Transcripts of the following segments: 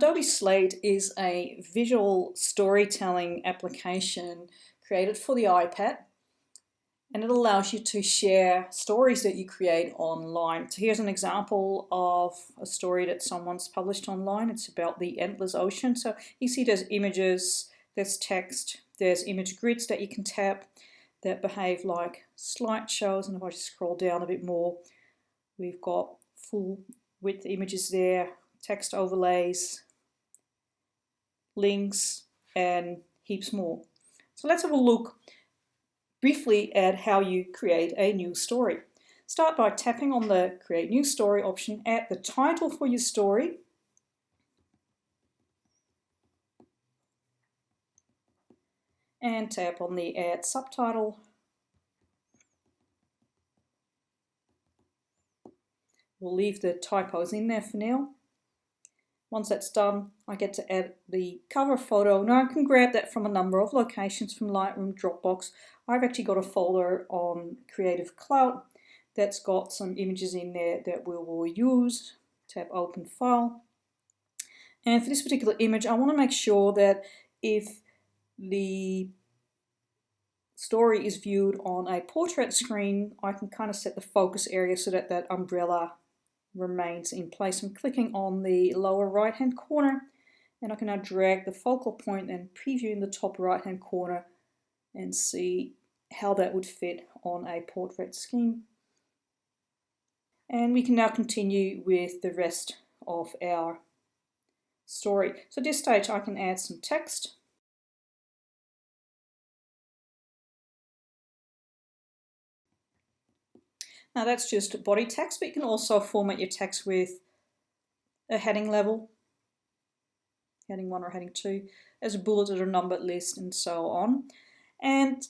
Adobe Slate is a visual storytelling application created for the iPad and it allows you to share stories that you create online. So here's an example of a story that someone's published online. It's about the endless ocean. So you see there's images, there's text, there's image grids that you can tap that behave like slideshows. And if I just scroll down a bit more, we've got full width images there, text overlays, links, and heaps more. So let's have a look briefly at how you create a new story. Start by tapping on the Create New Story option, add the title for your story, and tap on the Add Subtitle. We'll leave the typos in there for now. Once that's done, I get to add the cover photo. Now I can grab that from a number of locations from Lightroom, Dropbox. I've actually got a folder on Creative Cloud that's got some images in there that we will use. Tap Open File. And for this particular image, I want to make sure that if the story is viewed on a portrait screen, I can kind of set the focus area so that that umbrella remains in place. I'm clicking on the lower right hand corner and I can now drag the focal point and preview in the top right hand corner and see how that would fit on a portrait scheme. And we can now continue with the rest of our story. So at this stage I can add some text Now that's just body text, but you can also format your text with a heading level, heading one or heading two, as a bulleted or numbered list and so on. And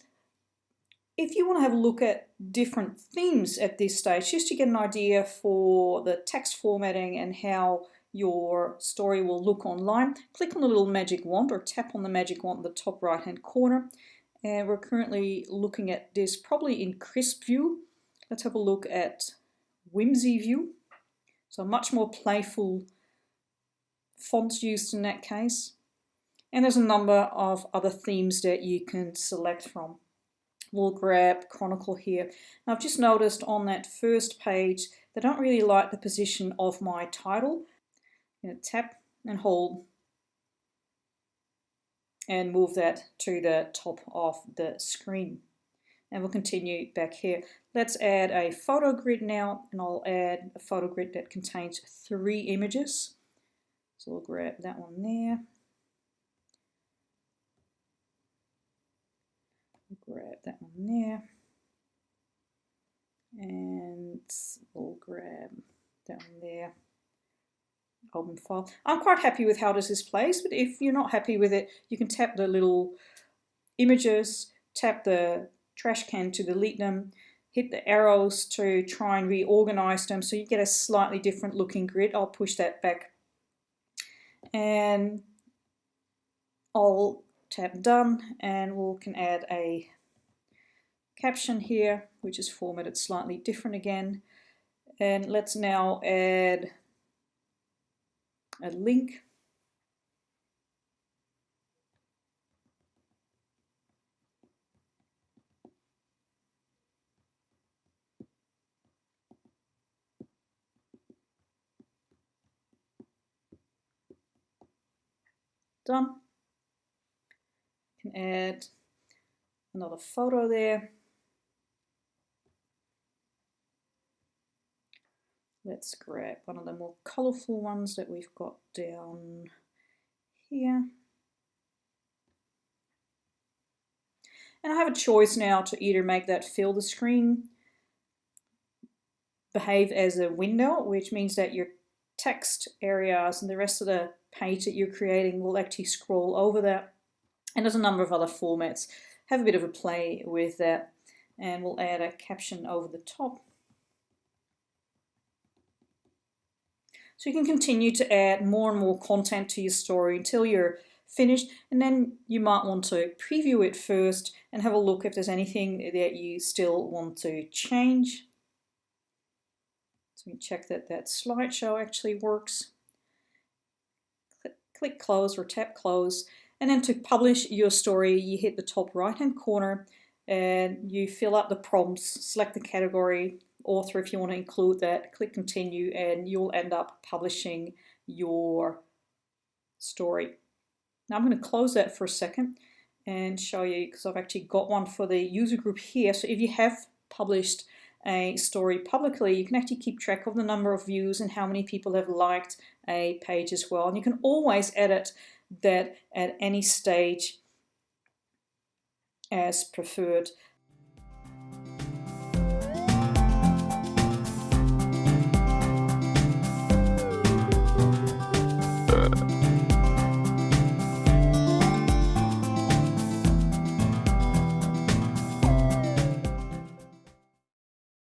if you want to have a look at different themes at this stage, just to get an idea for the text formatting and how your story will look online, click on the little magic wand or tap on the magic wand in the top right hand corner. And we're currently looking at this probably in crisp view Let's have a look at Whimsy View. So much more playful fonts used in that case. And there's a number of other themes that you can select from. We'll grab Chronicle here. Now I've just noticed on that first page, they don't really like the position of my title. You know, tap and hold and move that to the top of the screen and we'll continue back here. Let's add a photo grid now and I'll add a photo grid that contains three images. So we'll grab that one there. Grab that one there. And we'll grab that one there. Open file. I'm quite happy with how this is placed, but if you're not happy with it, you can tap the little images, tap the trash can to delete them, hit the arrows to try and reorganize them so you get a slightly different looking grid. I'll push that back. And I'll tap done and we can add a caption here which is formatted slightly different again. And let's now add a link done. You can add another photo there. Let's grab one of the more colourful ones that we've got down here. And I have a choice now to either make that fill the screen behave as a window, which means that your text areas and the rest of the page that you're creating will actually scroll over that. And there's a number of other formats. Have a bit of a play with that and we'll add a caption over the top. So you can continue to add more and more content to your story until you're finished and then you might want to preview it first and have a look if there's anything that you still want to change. So we check that that slideshow actually works click close or tap close. And then to publish your story, you hit the top right hand corner and you fill out the prompts, select the category, author if you want to include that, click continue, and you'll end up publishing your story. Now I'm going to close that for a second and show you because I've actually got one for the user group here. So if you have published a story publicly, you can actually keep track of the number of views and how many people have liked a page as well. And you can always edit that at any stage as preferred. Uh.